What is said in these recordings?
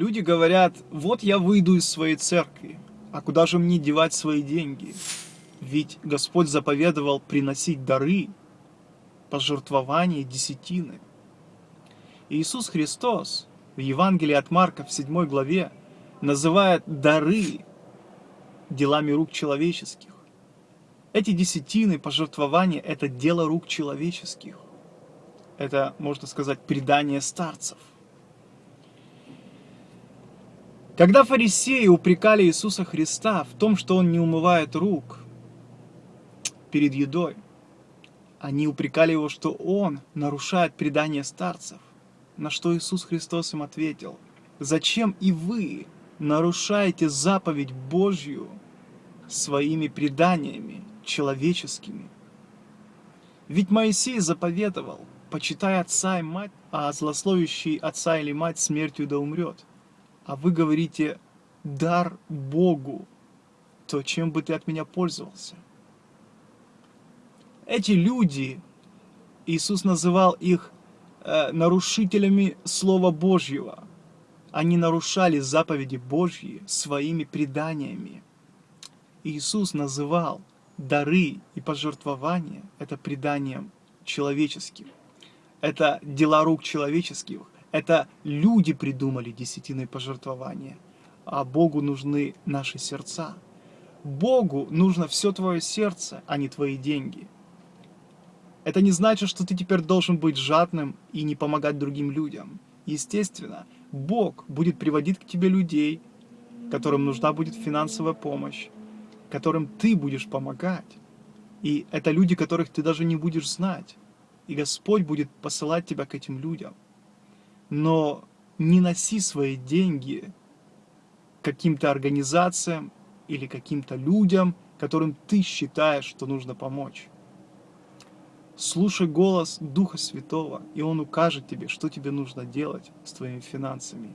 Люди говорят, вот я выйду из своей церкви, а куда же мне девать свои деньги? Ведь Господь заповедовал приносить дары, пожертвования, десятины. Иисус Христос в Евангелии от Марка в 7 главе называет дары делами рук человеческих. Эти десятины, пожертвования – это дело рук человеческих. Это, можно сказать, предание старцев. Когда фарисеи упрекали Иисуса Христа в том, что Он не умывает рук перед едой, они упрекали Его, что Он нарушает предание старцев. На что Иисус Христос им ответил, «Зачем и вы нарушаете заповедь Божью своими преданиями человеческими? Ведь Моисей заповедовал, почитай отца и мать, а злословящий отца или мать смертью да умрет. А вы говорите, дар Богу, то чем бы ты от меня пользовался? Эти люди, Иисус называл их э, нарушителями Слова Божьего. Они нарушали заповеди Божьи своими преданиями. Иисус называл дары и пожертвования это преданием человеческим. Это дела рук человеческих. Это люди придумали десятины пожертвования. А Богу нужны наши сердца. Богу нужно все твое сердце, а не твои деньги. Это не значит, что ты теперь должен быть жадным и не помогать другим людям. Естественно, Бог будет приводить к тебе людей, которым нужна будет финансовая помощь, которым ты будешь помогать. И это люди, которых ты даже не будешь знать. И Господь будет посылать тебя к этим людям. Но не носи свои деньги каким-то организациям или каким-то людям, которым ты считаешь, что нужно помочь. Слушай голос Духа Святого, и Он укажет тебе, что тебе нужно делать с твоими финансами.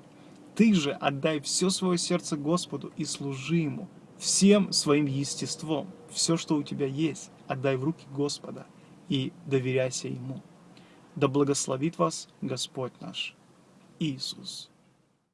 Ты же отдай все свое сердце Господу и служи Ему всем своим естеством. Все, что у тебя есть, отдай в руки Господа и доверяйся Ему. Да благословит вас Господь наш Иисус.